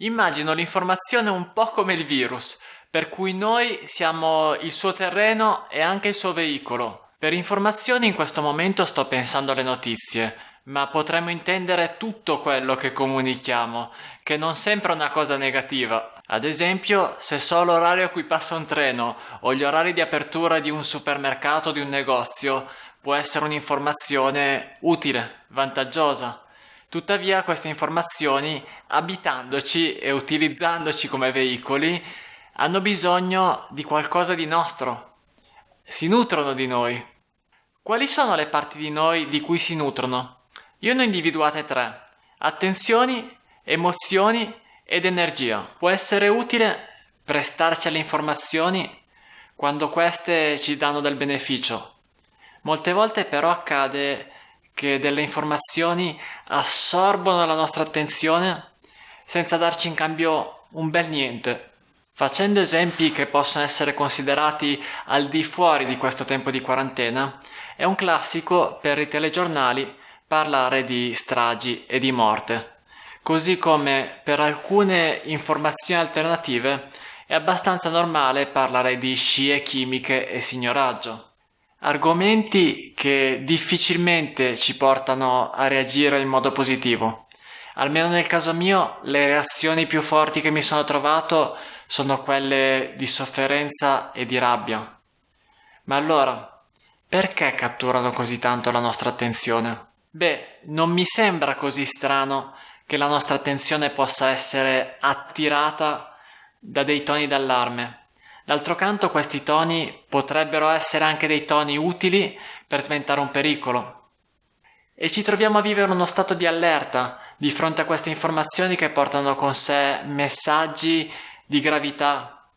Immagino l'informazione un po' come il virus, per cui noi siamo il suo terreno e anche il suo veicolo. Per informazioni in questo momento sto pensando alle notizie, ma potremmo intendere tutto quello che comunichiamo, che non sempre è una cosa negativa. Ad esempio, se so l'orario a cui passa un treno o gli orari di apertura di un supermercato o di un negozio, può essere un'informazione utile, vantaggiosa. Tuttavia queste informazioni, abitandoci e utilizzandoci come veicoli, hanno bisogno di qualcosa di nostro. Si nutrono di noi. Quali sono le parti di noi di cui si nutrono? Io ne ho individuate tre. Attenzioni, emozioni ed energia. Può essere utile prestarci alle informazioni quando queste ci danno del beneficio. Molte volte però accade che delle informazioni assorbono la nostra attenzione senza darci in cambio un bel niente. Facendo esempi che possono essere considerati al di fuori di questo tempo di quarantena, è un classico per i telegiornali parlare di stragi e di morte, così come per alcune informazioni alternative è abbastanza normale parlare di scie chimiche e signoraggio. Argomenti che difficilmente ci portano a reagire in modo positivo. Almeno nel caso mio, le reazioni più forti che mi sono trovato sono quelle di sofferenza e di rabbia. Ma allora, perché catturano così tanto la nostra attenzione? Beh, non mi sembra così strano che la nostra attenzione possa essere attirata da dei toni d'allarme. D'altro canto questi toni potrebbero essere anche dei toni utili per sventare un pericolo. E ci troviamo a vivere uno stato di allerta di fronte a queste informazioni che portano con sé messaggi di gravità,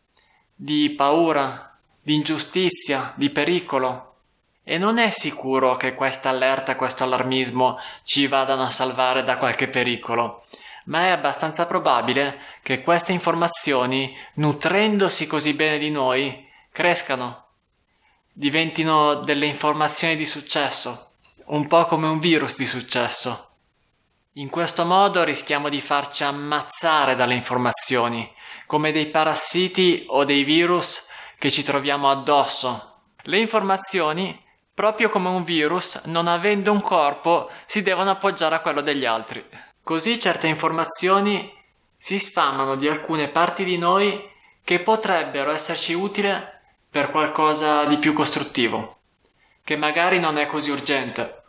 di paura, di ingiustizia, di pericolo. E non è sicuro che questa allerta, questo allarmismo ci vadano a salvare da qualche pericolo, ma è abbastanza probabile che queste informazioni, nutrendosi così bene di noi, crescano, diventino delle informazioni di successo, un po' come un virus di successo. In questo modo rischiamo di farci ammazzare dalle informazioni, come dei parassiti o dei virus che ci troviamo addosso. Le informazioni Proprio come un virus, non avendo un corpo, si devono appoggiare a quello degli altri. Così certe informazioni si sfamano di alcune parti di noi che potrebbero esserci utili per qualcosa di più costruttivo, che magari non è così urgente.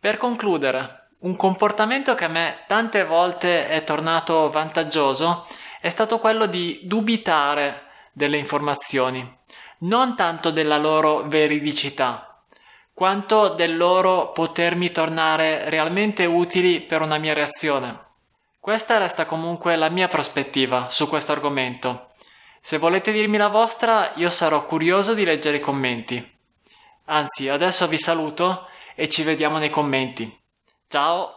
Per concludere, un comportamento che a me tante volte è tornato vantaggioso è stato quello di dubitare delle informazioni, non tanto della loro veridicità, quanto del loro potermi tornare realmente utili per una mia reazione. Questa resta comunque la mia prospettiva su questo argomento. Se volete dirmi la vostra, io sarò curioso di leggere i commenti. Anzi, adesso vi saluto e ci vediamo nei commenti. Ciao!